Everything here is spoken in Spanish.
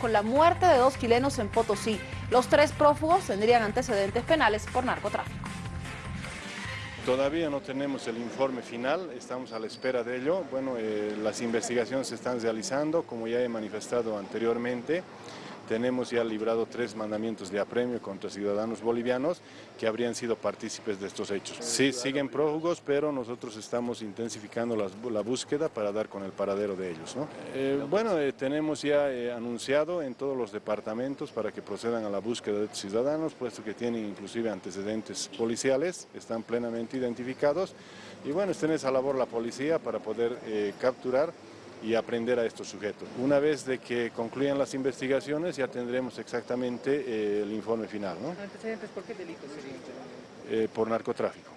con la muerte de dos chilenos en Potosí. Los tres prófugos tendrían antecedentes penales por narcotráfico. Todavía no tenemos el informe final, estamos a la espera de ello. Bueno, eh, las investigaciones se están realizando, como ya he manifestado anteriormente. Tenemos ya librado tres mandamientos de apremio contra ciudadanos bolivianos que habrían sido partícipes de estos hechos. Sí, siguen prófugos, pero nosotros estamos intensificando la, búsqueda para dar con el paradero de ellos. Eh, bueno, eh, tenemos ya eh, anunciado en todos los departamentos para que procedan a la búsqueda de estos ciudadanos, puesto que tienen inclusive antecedentes policiales, están plenamente identificados. Y bueno, está en esa labor la policía para poder capturar y aprender a estos sujetos. Una vez de que concluyan las investigaciones ya tendremos exactamente eh, el informe final. ¿no? ¿Antecedentes por qué delitos serían? Eh, por narcotráfico.